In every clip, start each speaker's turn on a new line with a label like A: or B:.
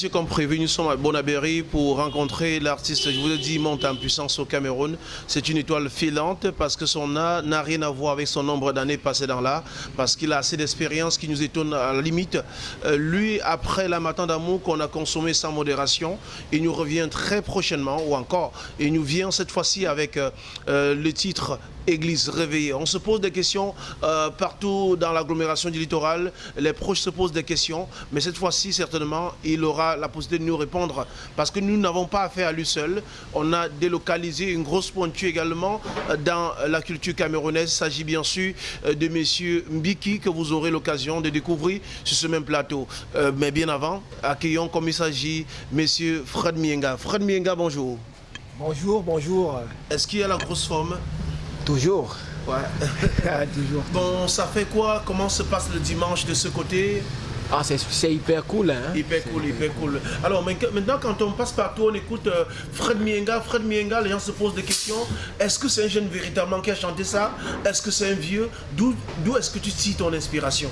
A: Messieurs, comme prévu, nous sommes à Bonabéry pour rencontrer l'artiste, je vous l'ai dit, monte en puissance au Cameroun. C'est une étoile filante parce que son art n'a rien à voir avec son nombre d'années passées dans l'art, parce qu'il a assez d'expérience qui nous étonne à la limite. Euh, lui, après la matin d'amour qu'on a consommé sans modération, il nous revient très prochainement, ou encore, il nous vient cette fois-ci avec euh, euh, le titre Église réveillée. On se pose des questions partout dans l'agglomération du littoral. Les proches se posent des questions, mais cette fois-ci, certainement, il aura la possibilité de nous répondre parce que nous n'avons pas affaire à lui seul. On a délocalisé une grosse pointure également dans la culture camerounaise. Il s'agit bien sûr de messieurs Mbiki que vous aurez l'occasion de découvrir sur ce même plateau. mais bien avant, accueillons comme il s'agit messieurs Fred Mienga. Fred Mienga, bonjour.
B: Bonjour, bonjour.
A: Est-ce qu'il y a la grosse forme?
B: Toujours.
A: Ouais. Toujours. Bon, ça fait quoi? Comment se passe le dimanche de ce côté?
B: Ah, c'est hyper cool. Hein?
A: Hyper cool, hyper cool. Alors maintenant, quand on passe partout, on écoute euh, Fred Mienga. Fred Mienga, les gens se posent des questions. Est-ce que c'est un jeune véritablement qui a chanté ça? Est-ce que c'est un vieux? D'où est-ce que tu cites ton inspiration?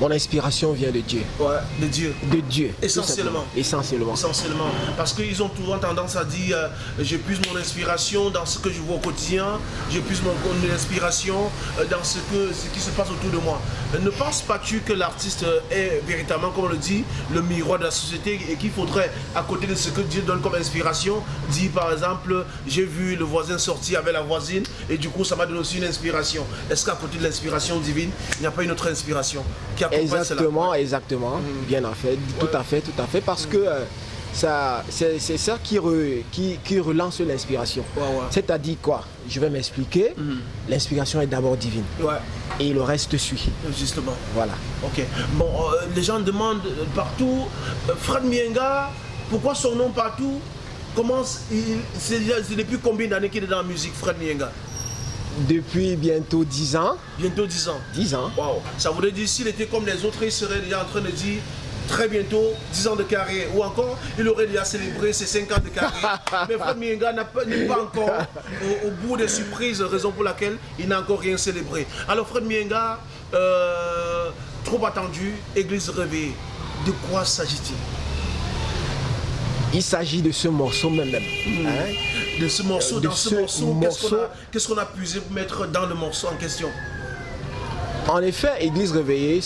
B: Mon inspiration vient de Dieu.
A: Ouais, de Dieu.
B: De Dieu.
A: Essentiellement.
B: Essentiellement.
A: Essentiellement. Parce qu'ils ont souvent tendance à dire euh, je puise mon inspiration dans ce que je vois au quotidien, je puise mon, inspiration euh, dans ce, que, ce qui se passe autour de moi. Ne penses pas-tu que l'artiste est véritablement, comme on le dit, le miroir de la société et qu'il faudrait, à côté de ce que Dieu donne comme inspiration, dire par exemple, j'ai vu le voisin sortir avec la voisine et du coup ça m'a donné aussi une inspiration. Est-ce qu'à côté de l'inspiration divine, il n'y a pas une autre inspiration qui
B: Exactement, exactement. Mm. Bien en fait, tout à fait, tout à fait. Parce que euh, ça, c'est ça qui, qui, relance l'inspiration. C'est-à-dire quoi? Je vais m'expliquer. Mm. L'inspiration est d'abord divine. Et le reste suit.
A: Justement.
B: Voilà.
A: Ok. Bon, euh, les gens demandent partout, euh, Fred Mienga, pourquoi son nom partout Comment c'est depuis combien d'années qu'il est dans la musique, Fred Mienga?
B: Depuis bientôt 10 ans.
A: Bientôt 10 ans
B: 10 ans.
A: Wow. Ça voudrait dire s'il était comme les autres, il serait déjà en train de dire très bientôt 10 ans de carrière. Ou encore, il aurait déjà célébré ses 5 ans de carrière. Mais Fred Mienga n'est pas, encore au, bout des surprises, raison pour laquelle il n'a encore rien célébré. Alors Fred Mienga, euh, trop attendu, église réveillée. De quoi s'agit-il?
B: Il s'agit de ce morceau même. Hmm.
A: Hein? De ce morceau, dans ce, morceau, qu'est-ce qu'on a, puisé pour mettre dans le morceau en question?
B: En effet, Église réveillée,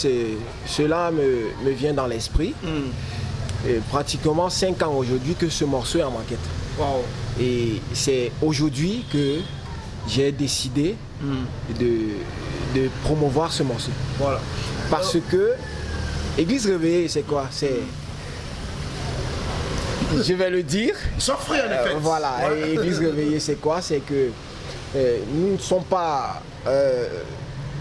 B: cela me, vient dans l'esprit. Hmm. Pratiquement 5 ans aujourd'hui que ce morceau est en maquette. Et c'est aujourd'hui que j'ai décidé hmm. de, promouvoir ce morceau. Voilà. Parce que Église réveillée, c'est quoi? C'est je vais le dire.
A: S'offrir en effet.
B: Euh, voilà, et Église réveillée, c'est quoi? C'est que euh, nous ne sommes pas euh,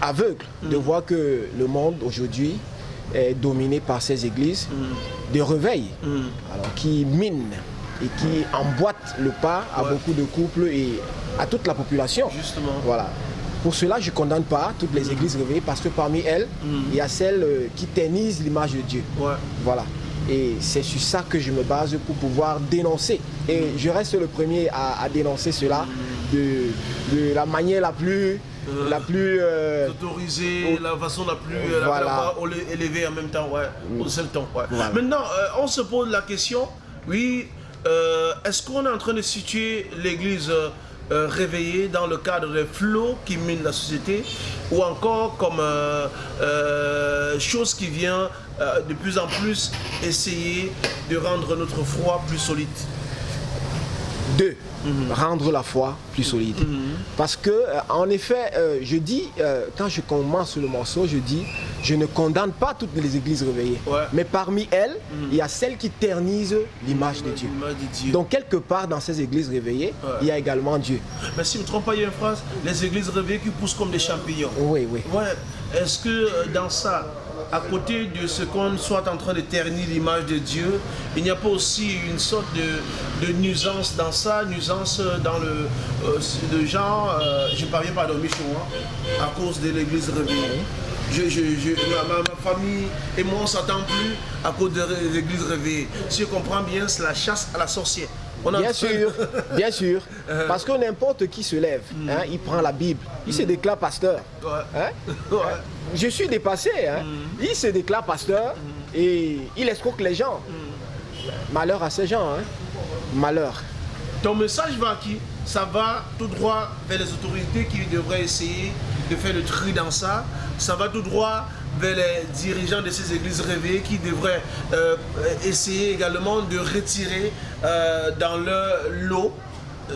B: aveugles de mm. voir que le monde aujourd'hui est dominé par ces églises mm. de réveil, mm. alors, qui minent et qui emboîtent le pas à beaucoup de couples et à toute la population.
A: Justement.
B: Voilà. Pour cela, je ne condamne pas toutes les églises réveillées parce que parmi elles, il y a celles qui tennisent l'image de Dieu. Voilà. Et c'est sur ça que je me base pour pouvoir dénoncer. Et je reste le premier à, dénoncer cela de, la manière la plus...
A: Euh,
B: la plus
A: euh, autorisée, la façon la plus élevée en même temps, ouais, mm. au seul temps. Maintenant, euh, on se pose la question, oui, est-ce qu'on est en train de situer l'église euh, réveillé dans le cadre des flots qui minent la société ou encore comme euh, euh, chose qui vient de plus en plus essayer de rendre notre foi plus solide
B: Deux, mhm. rendre la foi plus solide. Mhm. Parce que, en effet, je dis, quand je commence le morceau, je dis, je ne condamne pas toutes les églises réveillées. Mais parmi elles, mm. il y a celles qui ternisent l'image de, Dieu. Donc quelque part dans ces églises réveillées, il y a également Dieu.
A: Mais si je ne me trompe pas, il y a une phrase, les églises réveillées qui poussent comme des champignons.
B: Oui, oui.
A: Ouais. Est-ce que euh, dans ça, à côté de ce qu'on soit en train de ternir l'image de Dieu, il n'y a pas aussi une sorte de, nuisance dans ça, nuisance dans le euh, genre, euh, je ne parviens pas à dormir chez moi à cause de l'église réveillée je, ma, famille et moi on s'attend plus à cause de l'église réveillée. Si je comprends bien, c'est la chasse à la sorcière.
B: Bien sûr, bien sûr. Uh-huh. Parce que n'importe qui se lève, mm. hein, il prend la Bible, il se déclare pasteur. Hein? Je suis dépassé. Hein. Mm. Il se déclare pasteur Et il escroque les gens. Malheur à ces gens. Hein. Malheur.
A: Ton message va à qui? Ça va tout droit vers les autorités qui devraient essayer de faire le tri dans ça. Ça va tout droit vers les dirigeants de ces églises réveillées qui devraient euh, essayer également de retirer euh, dans leur lot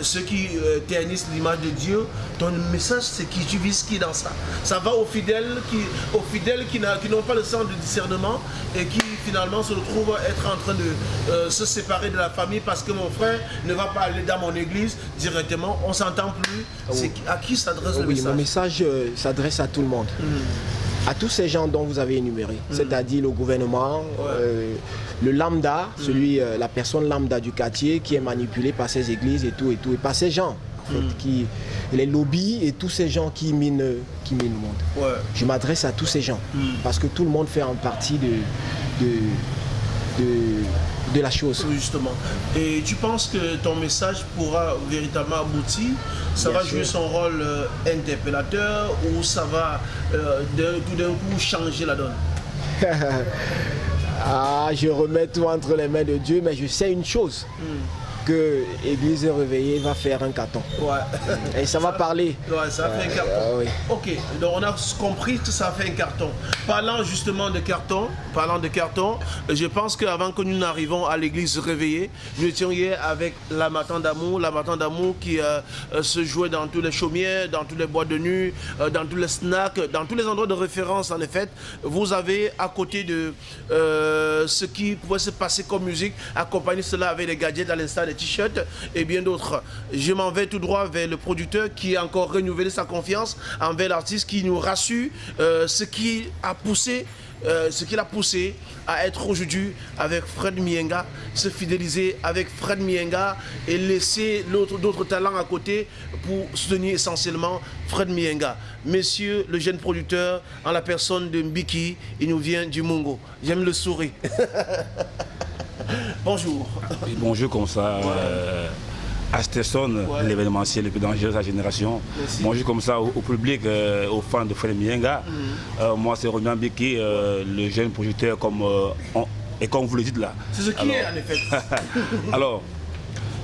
A: ceux qui euh, ternissent l'image de Dieu, ton message c'est qui tu vises qui dans ça. Ça va aux fidèles qui, aux fidèles qui n'ont pas le sens de discernement et qui finalement se retrouvent être en train de euh, se séparer de la famille parce que mon frère ne va pas aller dans mon église directement, on s'entend plus. Ah c'est à qui s'adresse le message
B: Mon message euh, s'adresse à tout le monde. Hmm à tous ces gens dont vous avez énuméré, mm. c'est-à-dire le gouvernement, euh, le lambda, celui, euh, la personne lambda du quartier qui est manipulée par ces églises et tout et tout, et par ces gens, en fait, mm. qui, les lobbies et tous ces gens qui minent, qui minent le monde. Je m'adresse à tous ces gens parce que tout le monde fait en partie de, de, de de la chose.
A: Justement. Et tu penses que ton message pourra véritablement aboutir? Ça va jouer son rôle euh, interpellateur ou ça va euh, tout d'un coup changer la donne?
B: Ah, je remets tout entre les mains de Dieu, mais je sais une chose. Hmm que Église réveillée va faire un carton. Ouais. Et ça, va parler.
A: Ouais, ça fait un carton. Euh, ok, donc on a compris que ça fait un carton. Parlant justement de carton, parlant de carton, je pense qu'avant que nous n'arrivions à l'église réveillée, nous étions hier avec la Matin d'amour, la Matin d'amour qui euh, euh, se jouait dans tous les chaumières, dans tous les bois de nuit, dans tous les snacks, dans tous les endroits de référence en effet. Vous avez à côté de ce qui pouvait se passer comme musique, accompagné cela avec les gadgets à l'instant t-shirts et bien d'autres. Je m'en vais tout droit vers le producteur qui a encore renouvelé sa confiance envers l'artiste qui nous rassure euh, ce qui a poussé euh, ce qui l'a poussé à être aujourd'hui avec Fred Mienga, se fidéliser avec Fred Mienga et laisser d'autres talents à côté pour soutenir essentiellement Fred Mienga. Monsieur le jeune producteur, en la personne de Mbiki, il nous vient du Mungo. J'aime le sourire. bonjour.
C: bonjour comme ça. Euh, l'événementiel le plus dangereux de sa génération. Bonjour comme ça au, public, euh, aux fans de Fred Mienga. Mhm. Euh, moi, c'est Romain Biki, le jeune projecteur, comme, et comme vous le dites là.
A: C'est ce qui est en effet.
C: alors,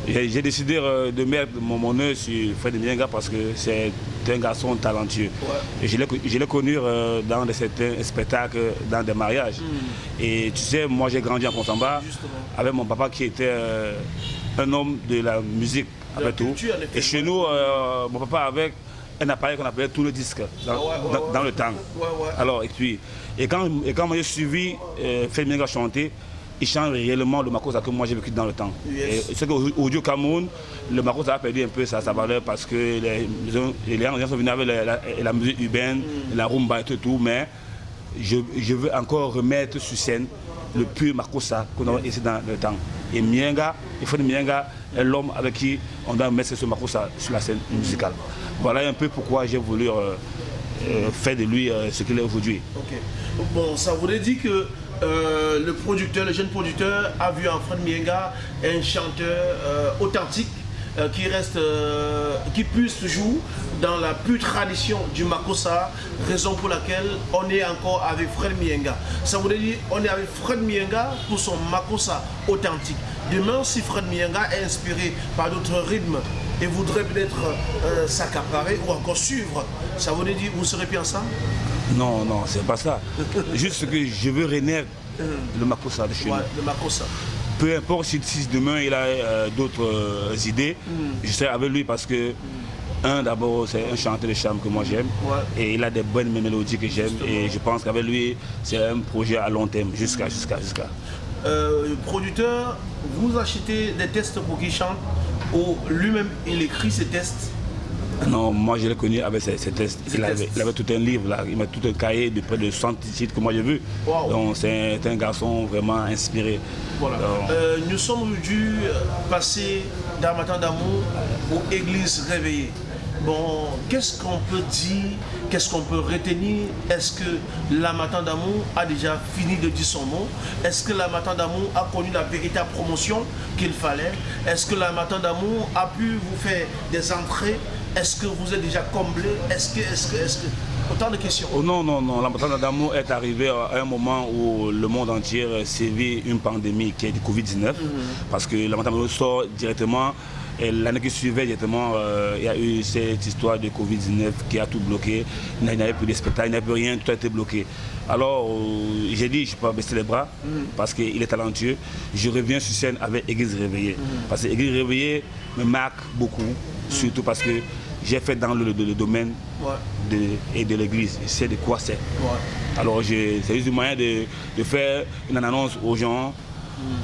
C: j'ai décidé euh, de mettre mon, mon sur Fred Mienga parce que c'est un garçon talentueux. Et je l'ai connu euh, dans certains spectacles, dans des mariages. Hmm. Et tu sais, moi j'ai grandi en Contamba avec mon papa qui était euh, un homme de la musique, après tout. Et chez nous, mon papa avec un appareil qu'on appelait tout le disque dans, ah le temps. Alors, et puis, et quand, et quand j'ai suivi Fred Mienga chanter, il change réellement le Makosa que moi j'ai vécu dans le temps. C'est qu'aujourd'hui au Cameroun, le Makosa a perdu un peu sa, valeur parce que les, les, gens sont venus avec la, musique urbaine, mm. la rumba et tout, mais je, veux encore remettre sur scène le pur Makosa qu'on a ici dans le temps. Et Mienga, il faut Mienga est l'homme avec qui on doit mettre ce Makosa sur la scène musicale. Voilà un peu pourquoi j'ai voulu euh, euh, faire de lui euh, ce qu'il est aujourd'hui.
A: Bon, ça voudrait dire que euh, le producteur, le jeune producteur a vu en Fred Mienga un chanteur euh, authentique euh, qui reste, qui puisse toujours dans la pure tradition du Makosa, raison pour laquelle on est encore avec Fred Mienga. Ça voudrait dire on est avec Fred Mienga pour son Makosa authentique. Demain, si Fred Mienga est inspiré par d'autres rythmes et voudrait peut-être s'accaparer ou encore suivre, ça voudrait dire vous serez bien ensemble?
C: Non, non, c'est pas ça. Juste que je veux renaître le Makosa de chez nous.
A: Le Makosa.
C: Peu importe si, demain il a euh, d'autres euh, idées, hmm. je serai avec lui parce que, un, d'abord, c'est un chanteur de charme que moi j'aime. Et il a des bonnes mélodies que j'aime. Et je pense qu'avec lui, c'est un projet à long terme, jusqu'à, jusqu'à, jusqu'à.
A: Euh, producteur, vous achetez des tests pour qu'il chante? Ou lui-même il écrit ses tests?
C: Non, moi je l'ai connu avec ses, tests. Il avait, tout un livre, là. il m'a tout un cahier de près de 100 titres que moi j'ai vu. Donc c'est un garçon vraiment inspiré.
A: Voilà. Euh, nous sommes dû passer d'un matin d'amour aux églises réveillées. Bon, qu'est-ce qu'on peut dire, qu'est-ce qu'on peut retenir? Est-ce que la Matin d'amour a déjà fini de dire son mot? Est-ce que la Matin d'amour a connu la véritable promotion qu'il fallait? Est-ce que la Matin d'amour a pu vous faire des entrées? Est-ce que vous êtes déjà comblé? Est-ce que, est-ce que, est-ce que... Autant de questions.
C: Oh non, non, non. La montagne d'amour est arrivée à un moment où le monde entier sévit une pandémie qui est du Covid-19. Mhm. Parce que la montagne d'amour sort directement l'année qui suivait, directement, euh, il y a eu cette histoire de Covid-19 qui a tout bloqué. Il n'y avait plus de spectacle, il n'y avait plus rien, tout a été bloqué. Alors, euh, j'ai dit, je ne peux pas baisser les bras mhm. parce qu'il est talentueux. Je reviens sur scène avec Église Réveillée. Mhm. Parce que Église Réveillée me marque beaucoup, surtout parce que j'ai fait dans le, domaine de, et de l'église. Je sais de quoi c'est. Alors c'est juste un moyen de, faire une annonce aux gens,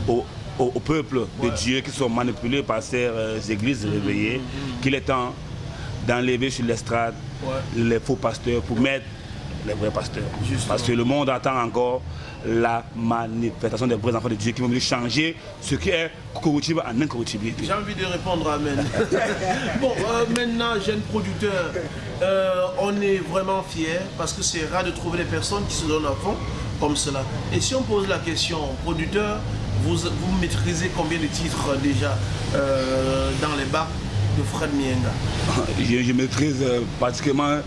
C: mm. au, peuple de Dieu qui sont manipulés par ces euh, églises réveillées, mm, mm, qu'il est temps d'enlever sur l'estrade les faux pasteurs pour mettre les vrais pasteurs. Parce que le monde attend encore la manifestation des vrais enfants de Dieu qui vont venir changer ce qui est corruptible en incorruptibilité.
A: J'ai envie de répondre Amen. bon, euh, maintenant, jeune producteur, euh, on est vraiment fiers parce que c'est rare de trouver des personnes qui se donnent à fond comme cela. Et si on pose la question, producteur, vous, vous maîtrisez combien de titres déjà euh, dans les bars de Fred Mienga?
C: Je, je, maîtrise pratiquement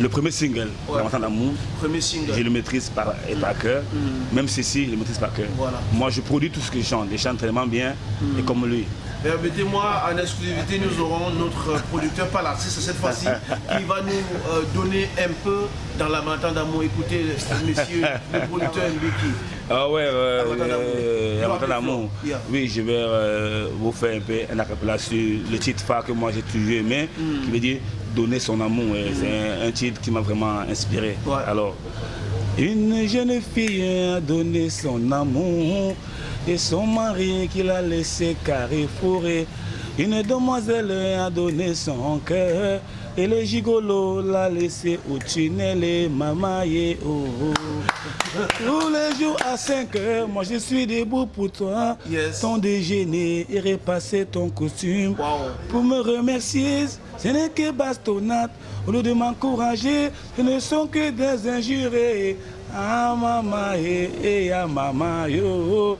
C: le premier single, ouais. D'amour, je le maîtrise par, et par cœur. Mm. Même ceci, je le maîtrise par cœur. Moi, je produis tout ce que je chante. Je chante tellement bien mm. et comme lui.
A: Permettez-moi, en exclusivité, nous aurons notre producteur, pas l'artiste cette fois-ci, qui va nous euh, donner un peu dans la matin d'amour. Écoutez, monsieur le producteur Mbiki.
C: Ah ouais, euh, la matin d'amour. Oui, je vais euh, vous faire un peu un acapella sur le titre phare que moi j'ai toujours aimé, mm. qui veut dire donner son amour. C'est un, titre qui m'a vraiment inspiré. Alors, une jeune fille a donné son amour et son mari qui l'a laissé carrefouré. Une demoiselle a donné son cœur et le gigolo l'a laissé au tunnel et mamaye. Oh, oh. Tous les jours à 5 heures, moi je suis debout pour toi. Ton déjeuner et repasser ton costume. Pour me remercier, ce n'est que bastonnade. Au lieu de m'encourager, ce ne sont que des injures. Ah maman, eh, eh, ah yo.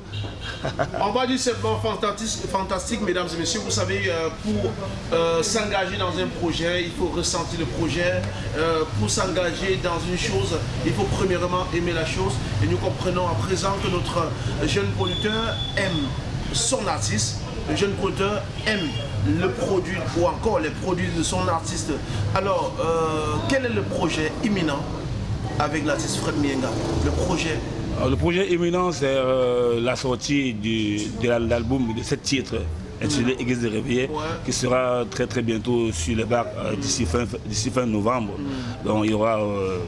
A: On va dire simplement fantastique, fantastique, mesdames et messieurs. Vous savez, euh, pour euh, s'engager dans un projet, il faut ressentir le projet. Euh, pour s'engager dans une chose, il faut premièrement aimer la chose. Et nous comprenons à présent que notre jeune producteur aime son artiste. Le jeune producteur aime le produit ou encore les produits de son artiste. Alors, quel est le projet imminent avec l'artiste Fred Mienga? Le projet?
C: Le projet imminent, c'est euh, la sortie de l'album de sept titres intitulé Église de Réveillé, qui sera très très bientôt sur les bacs euh, d'ici fin, novembre. Mm. Donc il y aura euh,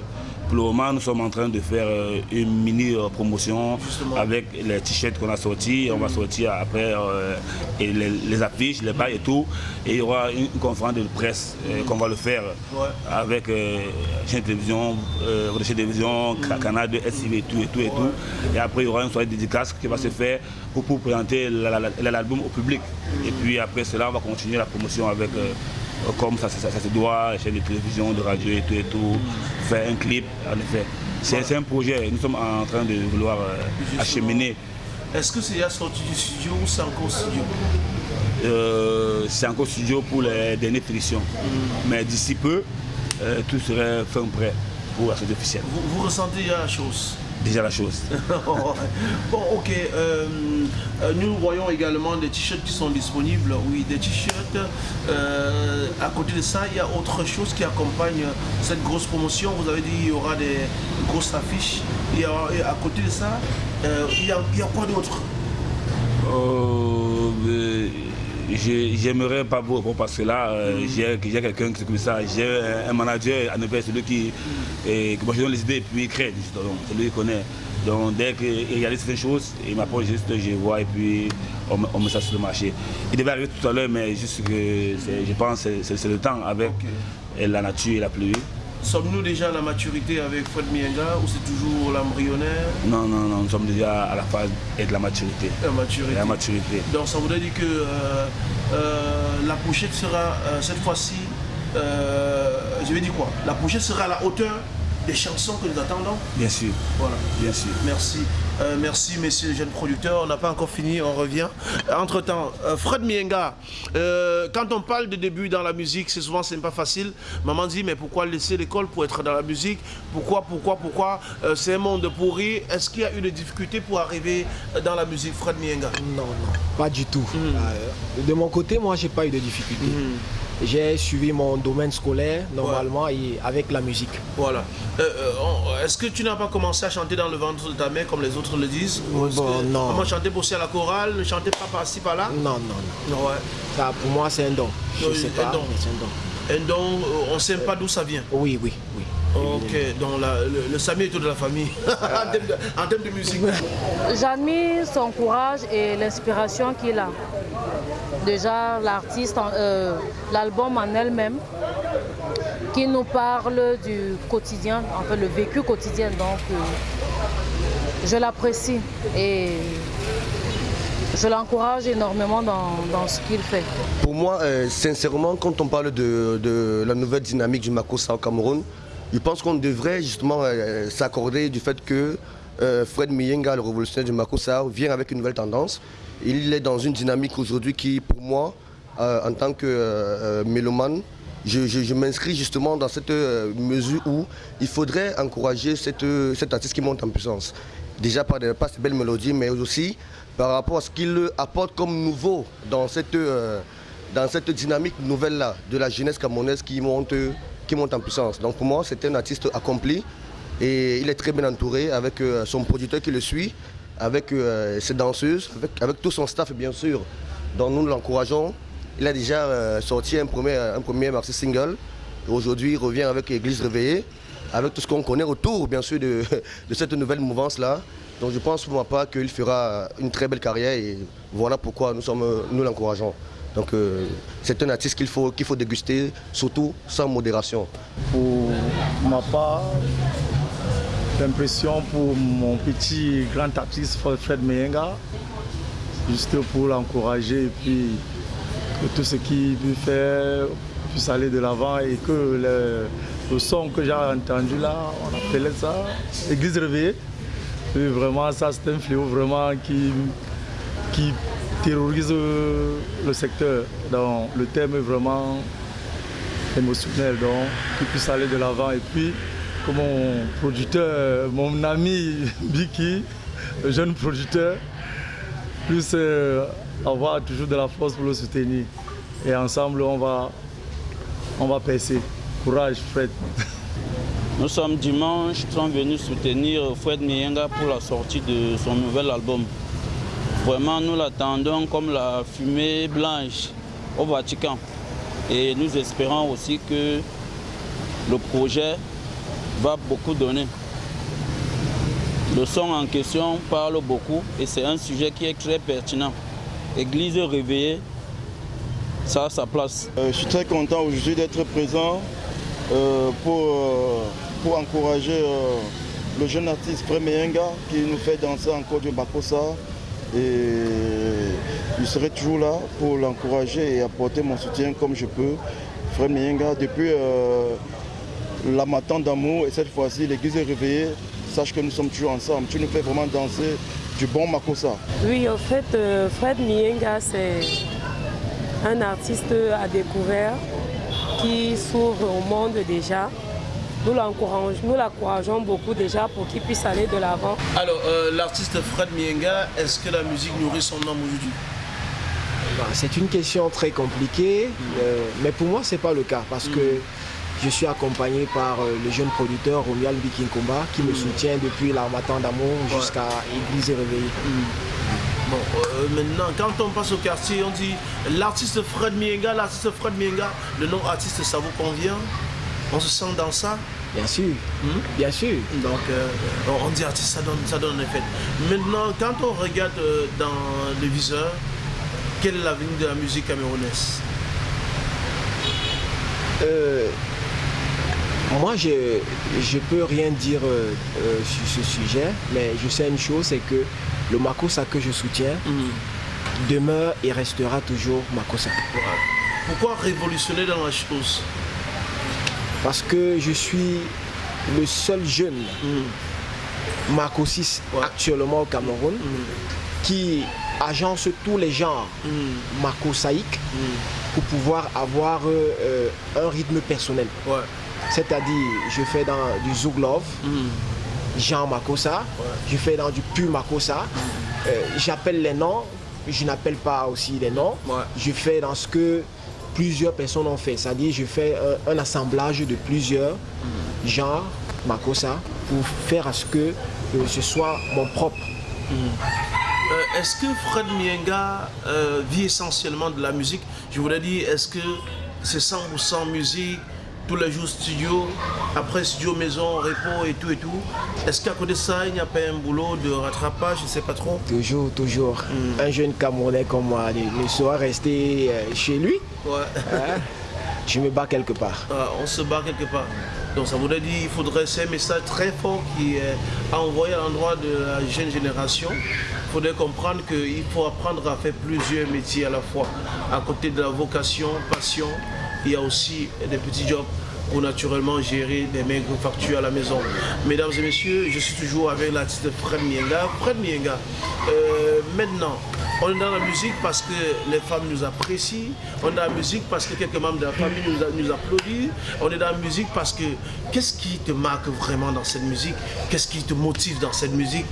C: pour le moment, nous sommes en train de faire euh, une mini euh, promotion avec les t-shirts qu'on a sortis. On va sortir après euh, et les, affiches, les bails et tout. Et il y aura une, conférence de presse qu'on va le faire avec chaîne de télévision, chaîne de télévision, Canal de SIV et tout et tout et tout. Et après, il y aura une soirée dédicace qui va se faire pour, pour présenter l'album au public. Et puis après cela, on va continuer la promotion avec comme ça, ça, se doit, les chaînes de télévision, de radio et tout et tout, faire un clip, en effet. C'est un projet, nous sommes en train de vouloir euh, acheminer.
A: Est-ce que c'est déjà sorti du studio ou c'est encore studio?
C: Euh, C'est encore studio pour les dernières finitions. Mm. Mais d'ici peu, euh, tout serait fin prêt pour la sortie officielle.
A: Vous, vous ressentez déjà la chose?
C: Déjà la chose.
A: bon, ok. Euh, euh, nous voyons également des t-shirts qui sont disponibles. Oui, des t-shirts. Euh, à côté de ça, il y a autre chose qui accompagne cette grosse promotion. Vous avez dit qu'il y aura des grosses affiches. Et à, côté de ça, il, y a, quoi d'autre?
C: J'aimerais pas vous répondre parce que là, mm. j'ai quelqu'un qui comme ça. J'ai un manager, en effet, celui qui, et, moi je donne les idées et puis il crée. Donc, celui qui connaît. Donc dès qu'il réalise certaines choses, il m'apporte juste, je vois et puis on, met ça sur le marché. Il devait arriver tout à l'heure, mais juste que je pense que c'est le temps avec la nature et la pluie.
A: Sommes-nous déjà à la maturité avec Fred Mienga ou c'est toujours l'embryonnaire
C: Non, non, non, nous sommes déjà à la phase de la maturité.
A: La maturité.
C: La maturité.
A: Donc ça voudrait dire que euh, euh, la pochette sera euh, cette fois-ci, je vais dire quoi? La pochette sera à la hauteur des chansons que nous attendons?
C: Bien sûr.
A: Voilà.
C: Bien sûr.
A: Merci. Euh, merci, messieurs les jeunes producteurs. On n'a pas encore fini, on revient. Entre-temps, euh, Fred Mienga, euh, quand on parle de début dans la musique, c'est souvent c'est pas facile. Maman dit, mais pourquoi laisser l'école pour être dans la musique? Pourquoi, pourquoi, pourquoi? C'est un monde pourri. Est-ce qu'il y a eu des difficultés pour arriver dans la musique, Fred Mienga?
B: Non, non, pas du tout. Hmm. de mon côté, moi, j'ai pas eu de difficultés. Hmm j'ai suivi mon domaine scolaire normalement et avec la musique.
A: Voilà. Euh, euh, est-ce que tu n'as pas commencé à chanter dans le ventre de ta mère comme les autres le disent?
B: Bon, Non.
A: Comment chanter aussi à la chorale, ne chanter pas par-ci par-là?
B: Non, non, non. Ouais. Ça, pour moi, c'est un don. Je sais pas,
A: un don.
B: c'est
A: un don. Un don, euh, on ne sait pas d'où ça vient.
B: Oui, oui, oui.
A: Ok, donc le, le, Samy est tout de la famille en, termes de, musique.
D: J'admire son courage et l'inspiration qu'il a. Déjà, l'artiste, euh, l'album en elle-même, qui nous parle du quotidien, en fait le vécu quotidien. Donc, euh, je l'apprécie et je l'encourage énormément dans, ce qu'il fait.
E: Pour moi, euh, sincèrement, quand on parle de, de, la nouvelle dynamique du Makossa au Cameroun, je pense qu'on devrait justement euh, s'accorder du fait que euh, Fred Miyenga, le révolutionnaire du Makossa, vient avec une nouvelle tendance. Il est dans une dynamique aujourd'hui qui, pour moi, euh, en tant que mélomane, je, m'inscris justement dans cette mesure où il faudrait encourager cette, cet artiste qui monte en puissance. Déjà par, par ses belles mélodies, mais aussi par rapport à ce qu'il apporte comme nouveau dans cette, dans cette dynamique nouvelle-là de la jeunesse camerounaise qui monte qui monte en puissance. Donc pour moi, c'est un artiste accompli et il est très bien entouré avec euh, son producteur qui le suit, avec euh, ses danseuses, avec, tout son staff bien sûr. Donc nous l'encourageons. Il a déjà euh, sorti un premier, un premier maxi single. Aujourd'hui, il revient avec Église réveillée, avec tout ce qu'on connaît autour bien sûr de, cette nouvelle mouvance-là. Donc je pense pour ma part qu'il fera une très belle carrière et voilà pourquoi nous, nous l'encourageons. Donc euh, c'est un artiste qu'il faut, qu'il faut déguster, surtout sans modération.
F: Pour ma part, l'impression pour mon petit grand artiste Fred Meyenga, juste pour l'encourager et puis que tout ce qu'il veut faire puisse aller de l'avant et que le, son que j'ai entendu là, on appelait ça Église réveillée. Et vraiment, ça c'est un fléau vraiment qui, qui terrorise le secteur. Donc, le thème est vraiment émotionnel, donc qu'il puisse aller de l'avant. Et puis, comme mon producteur, mon ami Biki, le jeune producteur, puisse euh, avoir toujours de la force pour le soutenir. Et ensemble, on va, on va percer. Courage, Fred.
G: Nous sommes dimanche, nous sommes venus soutenir Fred Miyenga pour la sortie de son nouvel album. Vraiment, nous l'attendons comme la fumée blanche au Vatican. Et nous espérons aussi que le projet va beaucoup donner. Le son en question parle beaucoup et c'est un sujet qui est très pertinent. Église réveillée, ça a sa place.
H: Euh, je suis très content aujourd'hui d'être présent euh, pour, euh, pour encourager le jeune artiste Préméenga qui nous fait danser encore du Bakosa et je serai toujours là pour l'encourager et apporter mon soutien comme je peux. Frère Mienga, depuis euh, la matin d'amour et cette fois-ci l'église est réveillée, sache que nous sommes toujours ensemble. Tu nous fais vraiment danser du bon Makosa.
I: Oui, en fait, euh, Fred Mienga, c'est un artiste à découvert qui s'ouvre au monde déjà. Nous l'encourageons beaucoup déjà pour qu'il puisse aller de l'avant.
A: Alors, euh, l'artiste Fred Mienga, est-ce que la musique nourrit son homme aujourd'hui?
B: Bah, C'est une question très compliquée, euh, mais pour moi, ce n'est pas le cas parce que mm. je suis accompagné par euh, le jeune producteur Romuald Bikinkomba qui me mm. soutient depuis l'armatan d'amour jusqu'à Église et Réveillée.
A: Mm. Bon, maintenant, quand on passe au quartier, on dit l'artiste Fred Mienga, l'artiste Fred Mienga, le nom artiste, ça vous convient? On se sent dans ça
B: Bien sûr, hmm? bien sûr.
A: Donc, euh, on dit artiste, ça donne, ça donne un effet. Maintenant, quand on regarde euh, dans le viseur, quel est l'avenir de la musique camerounaise?
B: Euh, Moi, je ne peux rien dire sur ce sujet, mais je sais une chose, c'est que le Makosa que je soutiens hmm. demeure et restera toujours Makosa.
A: Pourquoi révolutionner dans la chose?
B: Parce que je suis le seul jeune Marco 6 actuellement au Cameroun, qui agence tous les genres Marco saïque pour pouvoir avoir euh, un rythme personnel. C'est-à-dire, je fais dans du Zouglov, Jean Makosa, je fais dans du pur Makosa, euh, j'appelle les noms, je n'appelle pas aussi les noms, je fais dans ce que plusieurs personnes ont fait, c'est-à-dire je fais un, assemblage de plusieurs genres Makosa pour faire à ce que euh, ce soit mon propre.
A: Euh, est-ce que Fred Mienga vit essentiellement de la musique? Je voudrais dire, est-ce que c'est 100% musique tous les jours studio, après studio maison, repos et tout et tout? Est-ce qu'à côté de ça, il n'y a pas un boulot de rattrapage? Je ne sais pas trop.
B: Toujours, toujours. Hmm. Un jeune Camerounais comme moi ne soit rester euh, chez lui. Ouais. Hein? Je me bats quelque part.
A: Ah, on se bat quelque part. Donc ça voudrait dire qu'il faudrait un message très fort qui est envoyé à l'endroit de la jeune génération. Il faudrait comprendre qu'il faut apprendre à faire plusieurs métiers à la fois. À côté de la vocation, passion, il y a aussi des petits jobs pour naturellement gérer des maigres factures à la maison. Mesdames et messieurs, je suis toujours avec l'artiste Fred Mienga. Fred Mienga, euh, maintenant, on est dans la musique parce que les femmes nous apprécient, on est dans la musique parce que quelques membres de la famille nous, nous applaudissent, on est dans la musique parce que qu'est-ce qui te marque vraiment dans cette musique? Qu'est-ce qui te motive dans cette musique?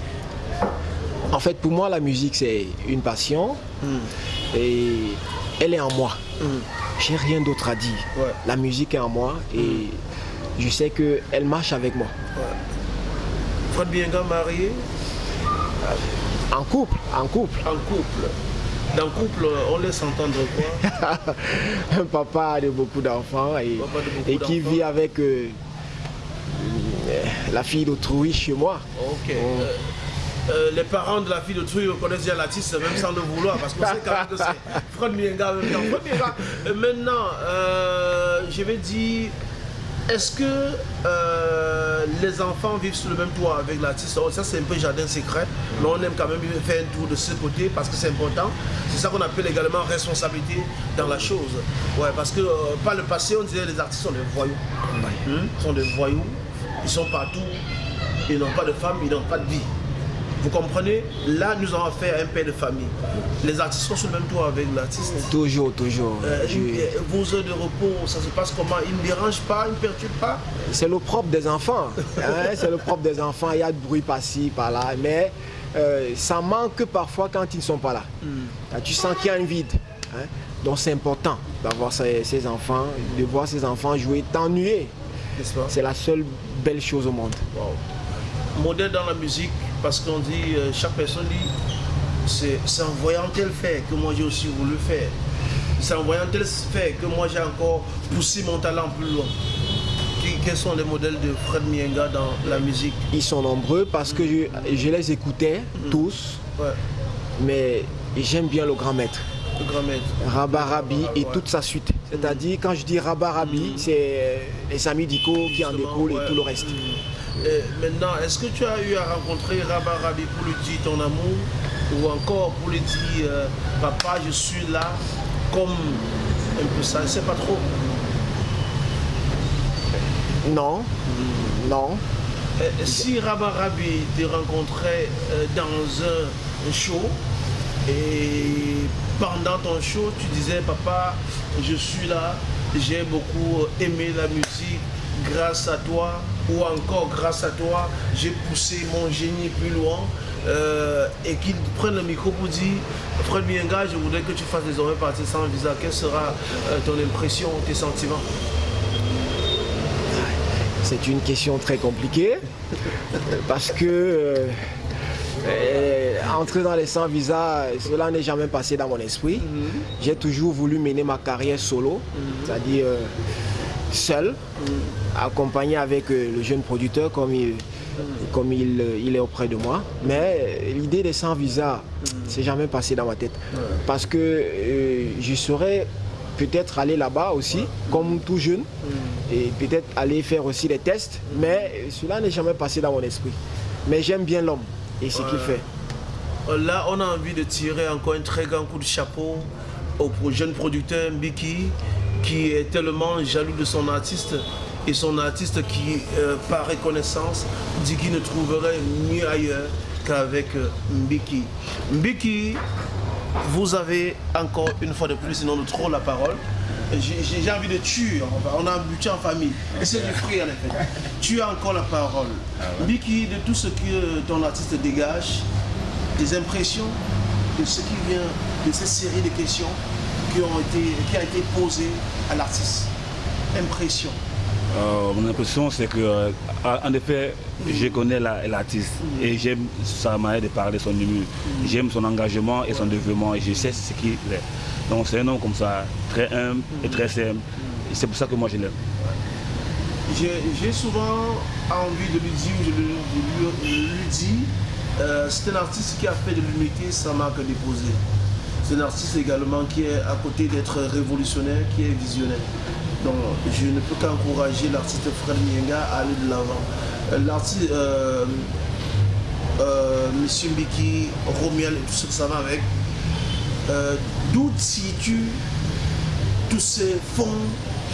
B: En fait, pour moi, la musique, c'est une passion hmm. et elle est en moi. Hmm j'ai rien d'autre à dire. La musique est en moi et je sais qu'elle marche avec moi.
A: Ouais. Fred Bienga marié
B: En couple, en couple.
A: En couple. Dans le couple, on laisse entendre quoi?
B: Un papa de beaucoup d'enfants et, qui vit avec euh, la fille d'autrui chez moi.
A: Ok. Euh, euh, les parents de la fille de Truy connaissent bien l'artiste, même sans le vouloir, parce qu'on sait quand même que c'est Fred Mienga. Euh, maintenant, euh, je vais dire, est-ce que les enfants vivent sur le même toit avec l'artiste? Oh, Ça, c'est un peu jardin secret, mais on aime quand même faire un tour de ce côté parce que c'est important. C'est ça qu'on appelle également responsabilité dans la chose. Ouais, parce que par le passé, on disait les artistes sont des voyous. Ils sont des voyous, ils sont partout, ils n'ont pas de femme, ils n'ont pas de vie. Vous comprenez? Là, nous avons fait un père de famille. Les artistes sont sur le même toit avec l'artiste.
B: Toujours, toujours.
A: Euh, vos heures de repos, ça se passe comment? Ils ne dérangent pas, ils ne perturbent pas?
B: C'est le propre des enfants. Hein, c'est le propre des enfants. Il y a du bruit par-ci, par-là. Mais euh, ça manque parfois quand ils ne sont pas là. Hmm. Tu sens qu'il y a un vide. Hein? Donc c'est important d'avoir ces, enfants, de voir ces enfants jouer, t'ennuyer. C'est la seule belle chose au monde.
A: Modèle dans la musique, parce qu'on dit, euh, chaque personne dit, c'est en voyant tel fait que moi j'ai aussi voulu faire. C'est en voyant tel fait que moi j'ai encore poussé mon talent plus loin. Quels sont les modèles de Fred Mienga dans la musique?
B: Ils sont nombreux parce que je, les écoutais mm. tous, mais j'aime bien le grand maître.
A: Le grand maître.
B: Rabarabi et toute sa suite. C'est-à-dire, quand je dis Rabarabi, mm. c'est les amis d'Ico qui en découlent et tout le reste.
A: Maintenant, est-ce que tu as eu à rencontrer Rabat Rabi pour lui dire ton amour? Ou encore pour lui dire euh, papa je suis là comme un peu ça, je sais pas trop.
B: Non, non.
A: si Rabat Rabi te rencontrait euh, dans un show et pendant ton show tu disais papa je suis là, j'ai beaucoup aimé la musique, grâce à toi ou encore grâce à toi, j'ai poussé mon génie plus loin euh, et qu'il prenne le micro pour dire Fred Bienga, je voudrais que tu fasses désormais partie sans visa. Quelle sera euh, ton impression, tes sentiments?
B: C'est une question très compliquée parce que euh, entrer dans les sans visa, cela n'est jamais passé dans mon esprit. Mhm. J'ai toujours voulu mener ma carrière solo, mhm. c'est-à-dire seul, accompagné avec euh, le jeune producteur comme il, comme il, euh, il est auprès de moi. Mais euh, l'idée des sans visa, c'est jamais passé dans ma tête. Parce que je serais peut-être aller là-bas aussi, comme tout jeune, et peut-être aller faire aussi des tests, mais cela n'est jamais passé dans mon esprit. Mais j'aime bien l'homme et ce qu'il fait.
A: Là, on a envie de tirer encore un très grand coup de chapeau au jeune producteur Mbiki qui est tellement jaloux de son artiste et son artiste qui, euh, par reconnaissance, dit qu'il ne trouverait mieux ailleurs qu'avec euh, Mbiki. Mbiki, vous avez encore une fois de plus, sinon de trop la parole. J'ai envie de tuer, on a un budget en famille. Et c'est du fruit en effet. Tu as encore la parole. Mbiki, de tout ce que ton artiste dégage, des impressions de ce qui vient de ces séries de questions qui ont été, qui a été posées à l'artiste. Impression.
C: Euh, mon impression, c'est que, euh, en effet, je connais l'artiste et j'aime sa manière de parler, son humour. J'aime son engagement et son développement et je sais ce qu'il est. Donc c'est un homme comme ça, très humble et très simple. C'est pour ça que moi je l'aime.
A: J'ai souvent envie de lui dire, je lui, dis, euh, c'est un artiste qui a fait de l'unité sa marque déposée. Un artiste également qui est à côté d'être révolutionnaire, qui est visionnaire. Donc je ne peux qu'encourager l'artiste Fred Mienga à aller de l'avant. Euh, l'artiste euh, euh, Monsieur Mbiki, Romiel et tout ce que ça va avec, euh, d'où tu tous ces fonds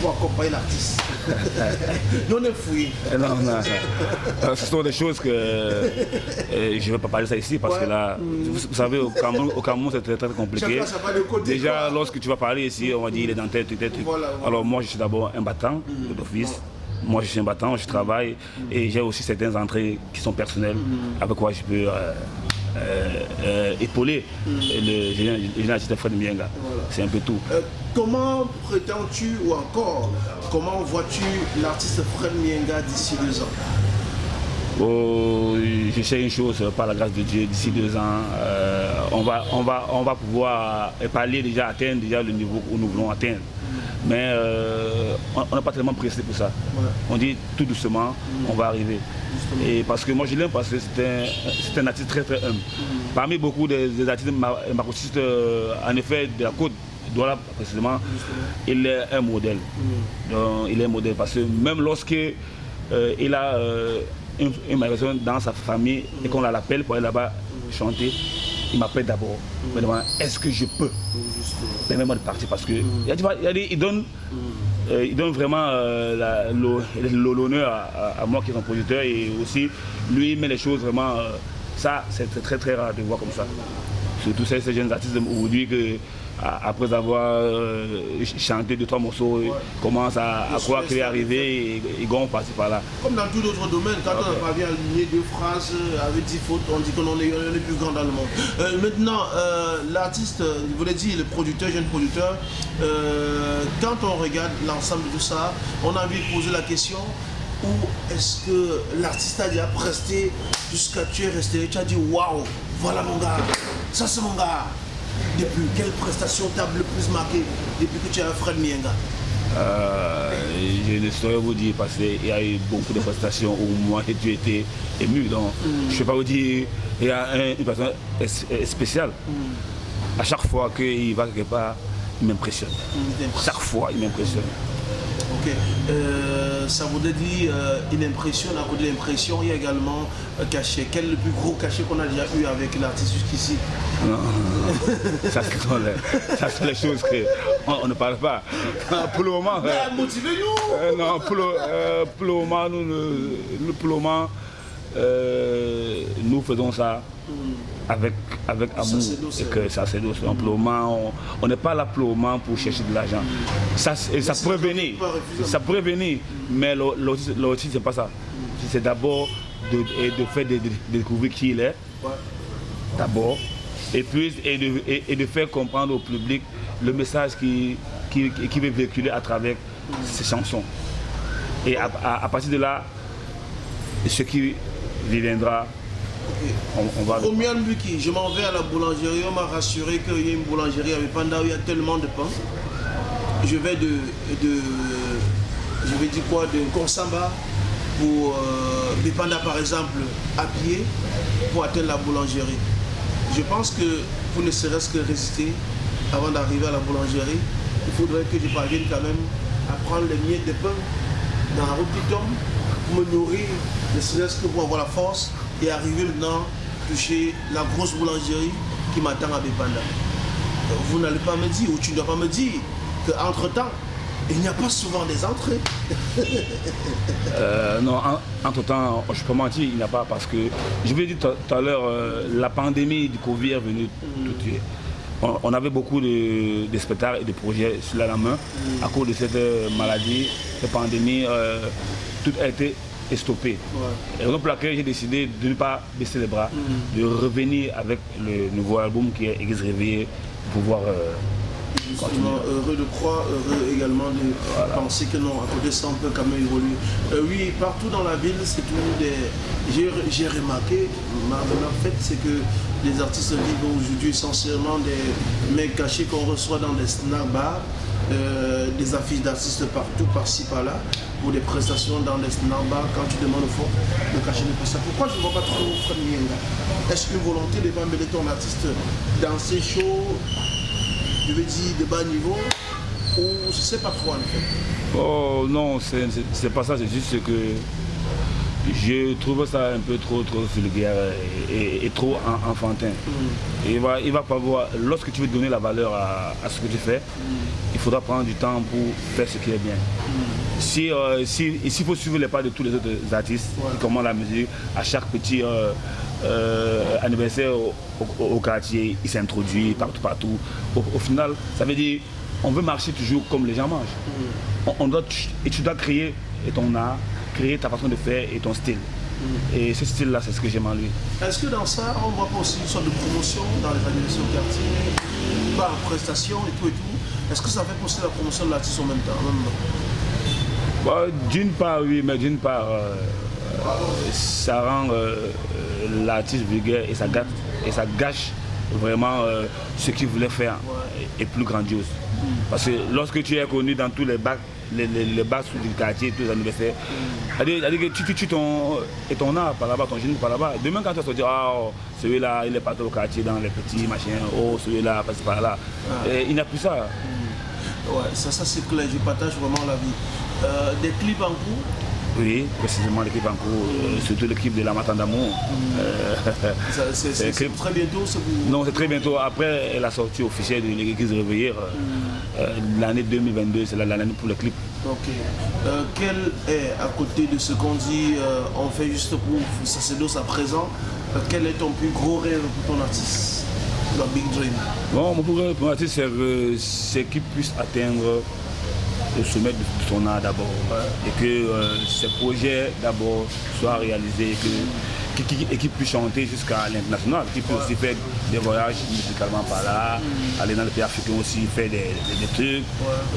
A: pour accompagner l'artiste. non, ne fouille.
C: Non, non, Ce sont des choses que euh, je ne vais pas parler ça ici parce que là, vous, savez, au Cameroun, c'est très, compliqué. Déjà, lorsque tu vas parler ici, on va dire il est dans tête, tête. Alors moi, je suis d'abord un battant d'office. Moi, je suis un battant, je travaille et j'ai aussi certaines entrées qui sont personnelles avec quoi je peux euh, euh, euh, épauler le général Fred Mienga. C'est un peu tout.
A: comment prétends-tu ou encore, comment vois-tu l'artiste Fred Mienga d'ici deux ans?
C: Oh, je sais une chose, par la grâce de Dieu, d'ici deux ans, on, va, on, va, on va pouvoir parler déjà, atteindre déjà le niveau où nous voulons atteindre. Mais euh, on n'est pas tellement pressé pour ça. On dit tout doucement, on va arriver. Et parce que moi je l'aime parce que c'est un, artiste très très humble. Parmi beaucoup des, artistes marxistes, euh, en effet, de la côte, Douala précisément, il est un modèle. il est un modèle parce que même lorsque euh, il a une, une dans sa famille et qu'on l'appelle pour aller là-bas chanter, il m'appelle d'abord, me demande est-ce que je peux permettre de partir parce que il, donne, euh, il donne vraiment euh, l'honneur à, moi qui est un producteur et aussi lui il met les choses vraiment, euh, ça c'est très très rare de voir comme ça. Surtout ces, ces jeunes artistes aujourd'hui que après avoir euh, chanté deux, trois morceaux, ouais. commence à, croire qu'il est arrivé et ils vont passer par là.
A: Comme dans tout autre domaine, quand on on parvient à aligner deux phrases avec dix fautes, on dit qu'on est, le plus grand dans le monde. Euh, maintenant, euh, l'artiste, vous l'avez dit, le producteur, jeune producteur, quand on regarde l'ensemble de tout ça, on a envie de poser la question où est-ce que l'artiste a déjà presté jusqu'à tu es resté, tu as dit waouh, voilà mon gars, ça c'est mon gars. Depuis quelle prestation t'a le plus marqué depuis que tu as Fred Mienga?
C: Euh, je ne saurais vous dire parce qu'il y a eu beaucoup de prestations où moi j'ai été ému. Donc mm. je ne peux pas vous dire il y a un, une personne spéciale. Mm. À chaque fois qu'il va quelque part, il m'impressionne. Mm, chaque fois, il m'impressionne.
A: Ok. Euh, ça voudrait dire euh, une impression, à côté de l'impression, il y a également un cachet. Quel est le plus gros cachet qu'on a déjà eu avec l'artiste jusqu'ici?
C: Non, ça c'est les choses qu'on on ne parle pas. Pour le moment.
A: Euh, Motivez-nous
C: Non, pour le, pour le moment, nous, pour le moment, nous faisons ça avec, avec amour et que ça c'est douce. on n'est pas là pour pour chercher de l'argent. Ça, ça pourrait venir, ça pourrait venir, mais l'autisme c'est pas ça. C'est d'abord de, de, faire de, découvrir qui il est, d'abord, et puis et de, et, de, faire comprendre au public le message qui, qui, qui veut véhiculer à travers ses chansons. Et à, à partir de là, ce qui viendra
A: on, va... je m'en vais à la boulangerie, on m'a rassuré qu'il y a une boulangerie avec Panda où il y a tellement de pain. Je vais de, de je vais dire quoi, de Konsamba pour euh, par exemple à pied pour atteindre la boulangerie. Je pense que pour ne serait-ce que résister avant d'arriver à la boulangerie, il faudrait que je parvienne quand même à prendre les miettes de pain dans la route du tombe pour me nourrir, ne serait-ce que pour avoir la force et arriver maintenant toucher la grosse boulangerie qui m'attend à Bépanda. Vous n'allez pas me dire, ou tu ne dois pas me dire qu'entre-temps, Il n'y a pas souvent des entrées.
C: Euh, non, entre temps, je peux mentir, il n'y a pas parce que, je vous l'ai dit tout à l'heure, euh, la pandémie du Covid est venue tout tuer. On, avait beaucoup de, spectacles et de projets sur la main. À cause de cette euh, maladie, cette pandémie, tout a été stoppé. Et donc pour laquelle j'ai décidé de ne pas baisser les bras, mm. de revenir avec le nouveau album qui est Église réveillée pour pouvoir
A: heureux de croire, heureux également de penser que non, à côté ça on peut quand même évoluer. Euh, oui, partout dans la ville, c'est tout des... J'ai remarqué, ma fait, c'est que les artistes vivent aujourd'hui essentiellement des mecs cachés qu'on reçoit dans des snack bars, euh, des affiches d'artistes partout, par-ci, par-là, pour des prestations dans des snack bars. Quand tu demandes au fond, le cachet ne pas ça. Pourquoi je ne vois pas trop Fred Est-ce qu'une volonté de pas ton artiste dans ces shows je veux dire, de bas niveau ou je ne sais pas trop en fait?
C: Oh non, c'est pas ça, c'est juste que je trouve ça un peu trop trop vulgaire et, trop enfantin. Mm. il, va, il va pas voir, lorsque tu veux donner la valeur à, ce que tu fais, mm. il faudra prendre du temps pour faire ce qui est bien. Mm. Si, euh, s'il faut suivre les pas de tous les autres artistes qui commandent la musique, à chaque petit euh, euh, anniversaire au, quartier, il s'introduit partout, partout. Au, final, ça veut dire on veut marcher toujours comme les gens mangent. On, doit, et tu dois créer ton art, créer ta façon de faire et ton style. Et ce style-là, c'est ce que j'aime en lui.
A: Est-ce que dans ça, on voit pas aussi une sorte de promotion dans les au quartier, par prestation et tout et tout? Est-ce que ça fait aussi la promotion de l'artiste en même temps,
C: bah, D'une part, oui, mais d'une part, euh, ça rend euh, l'artiste vulgaire et ça, gâte, et ça gâche vraiment euh, ce qu'il voulait faire et plus grandiose. Parce que lorsque tu es connu dans tous les bacs, les, les, les du quartier, tous les anniversaires, c'est-à-dire que tu, tues ton, et ton art par là-bas, ton génie par là-bas. Demain quand tu vas se dire, ah, oh, celui-là, il est parti au quartier dans les petits machins, oh, celui-là, passe par là. il n'a plus ça.
A: Ouais, ça, ça c'est clair, je partage vraiment la vie. Euh, des clips en cours?
C: Oui, précisément l'équipe en cours, euh, surtout l'équipe de la Matin d'amour.
A: Euh, c'est très bientôt
C: Non, c'est très bientôt. Après la sortie officielle de l'église réveillée, euh, l'année 2022, c'est l'année pour le clip.
A: Ok. quel est, à côté de ce qu'on dit, on fait juste pour Sacerdos à présent, quel est ton plus gros rêve pour ton artiste le Big Dream?
C: Bon, mon plus gros rêve pour mon artiste, c'est qu'il puisse atteindre au sommet de son art d'abord. Et que euh, ces projets d'abord soient réalisés et qu'il puisse chanter jusqu'à l'international, qu'il puisse aussi faire des voyages musicalement par là, mm. aller dans les pays africains aussi, faire des, trucs,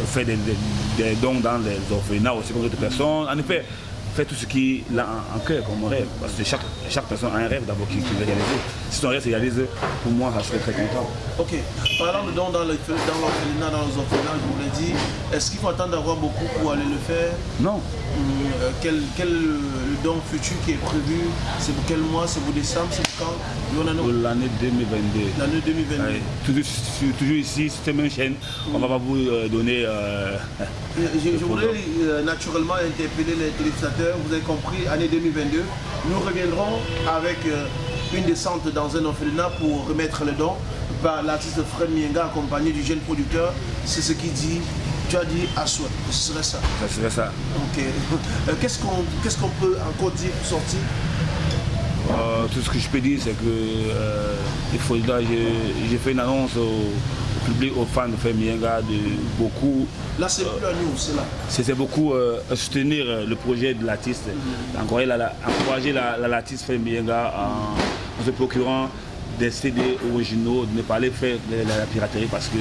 C: faire des, dons dans les orphelinats aussi pour d'autres personnes. En effet, faire tout ce qui a en, cœur comme rêve. Parce que chaque, chaque personne a un rêve d'abord qu'il veut réaliser. Si son rêve se réalise, pour moi, je serais très content.
A: Ok. Parlant de dans l'orphelinat, dans, les orphelinats, je vous l'ai dit, est-ce qu'il faut attendre d'avoir beaucoup pour aller le faire?
C: Non.
A: Hum, euh, quel, quel don futur qui est prévu C'est pour quel mois? C'est pour décembre? C'est pour quand
C: Pour l'année 2022.
A: L'année 2022.
C: toujours, toujours, ici, c'était une chaîne. On ne va pas vous euh, donner... Euh,
A: je, voudrais naturellement interpeller les téléspectateurs. Vous avez compris, année 2022. Nous reviendrons avec une descente dans un orphelinat pour remettre le don par l'artiste Fred Mienga accompagné du jeune producteur. C'est ce qu'il dit. Tu as dit à soi. Ce serait ça.
C: Ce serait ça.
A: Ok. Euh, qu'est-ce qu'on peut encore dire pour sortir?
C: Euh, tout ce que je peux dire, c'est que euh, il faut, j'ai fait une annonce au, public, aux fans de Fred Mienga, de beaucoup.
A: Là, c'est plus à nous, c'est là.
C: C'est beaucoup soutenir le projet de l'artiste, mm encourager l'artiste Fred Mienga en se procurant des CD originaux, de ne pas aller faire de la piraterie parce que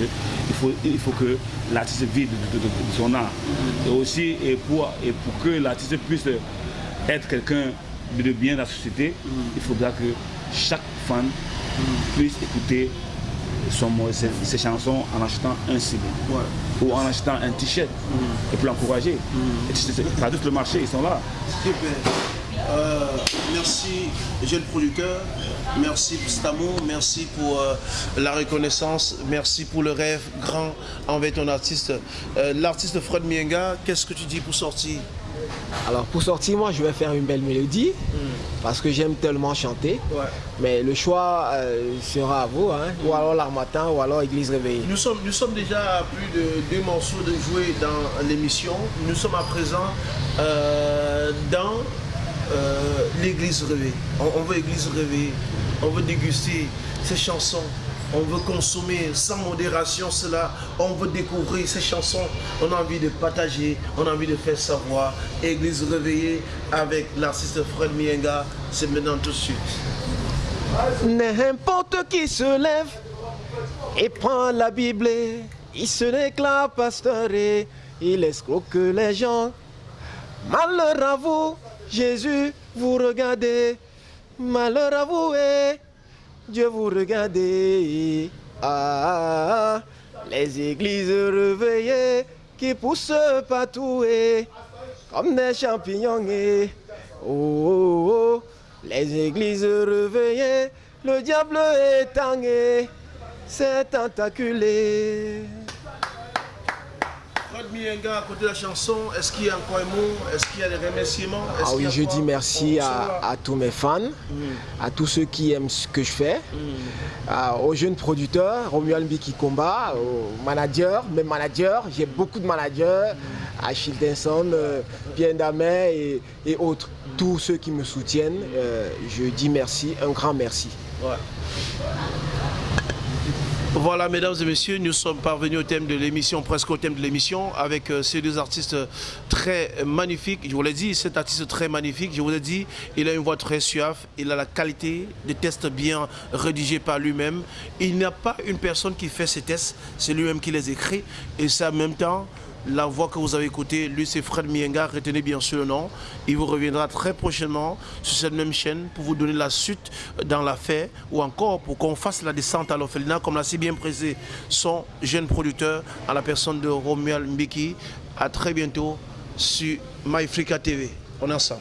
C: faut, il faut que l'artiste vive de, son art. Et aussi et pour, et pour que l'artiste puisse être quelqu'un de bien dans la société, il faudra que chaque fan puisse écouter son, ses, chansons en achetant un CD ou en achetant un t-shirt et pour l'encourager. Mm. Pas juste le marché, ils sont là.
A: Euh, merci, jeune producteur. Merci pour cet amour. Merci pour euh, la reconnaissance. Merci pour le rêve grand envers ton artiste. Euh, l'artiste Fred Mienga, qu'est-ce que tu dis pour sortir?
B: Alors pour sortir, moi je vais faire une belle mélodie hmm. parce que j'aime tellement chanter. Mais le choix euh, sera à vous, hein. ou alors l'Armatin, ou alors Église réveillée.
A: Nous sommes, nous sommes déjà à plus de deux morceaux de jouer dans l'émission. Nous sommes à présent euh, dans euh, l'Église réveillée. On, veut Église réveillée, on veut déguster ces chansons on veut consommer sans modération cela, on veut découvrir ces chansons, on a envie de partager, on a envie de faire savoir. Église réveillée avec l'artiste Fred Mienga, c'est maintenant tout de suite.
B: N'importe qui se lève et prend la Bible, il se déclare pasteur et il escroque les gens. Malheur à vous, Jésus, vous regardez, malheur à vous Dieu vous regardez. Ah, les églises réveillées qui poussent partout comme des champignons. Et, oh, oh, oh, les églises réveillées, le diable est tangé, c'est tentaculé.
A: Mienga, à côté de la chanson, est-ce qu'il y a encore un mot? Est-ce qu'il y a des remerciements?
B: Ah oui, je dis merci à, tous mes fans, mm. à tous ceux qui aiment ce que je fais, mm. aux jeunes producteurs, Romuald Mbiki Combat, aux managers, mes managers, j'ai beaucoup de managers, mm. Achille Denson, euh, Pierre Damet et, autres. Tous ceux qui me soutiennent, euh, je dis merci, un grand merci.
A: Voilà, mesdames et messieurs, nous sommes parvenus au thème de l'émission, presque au thème de l'émission, avec euh, ces deux artistes très magnifiques. Je vous l'ai dit, cet artiste très magnifique, je vous l'ai dit, il a une voix très suave, il a la qualité des tests bien rédigés par lui-même. Il n'y a pas une personne qui fait ces tests, c'est lui-même qui les écrit, et c'est en même temps la voix que vous avez écoutée, lui c'est Fred Mienga, retenez bien sûr le nom. Il vous reviendra très prochainement sur cette même chaîne pour vous donner la suite dans l'affaire ou encore pour qu'on fasse la descente à l'orphelinat comme l'a si bien pressé son jeune producteur à la personne de Romuald Mbiki. A très bientôt sur MyFrica TV. On est ensemble.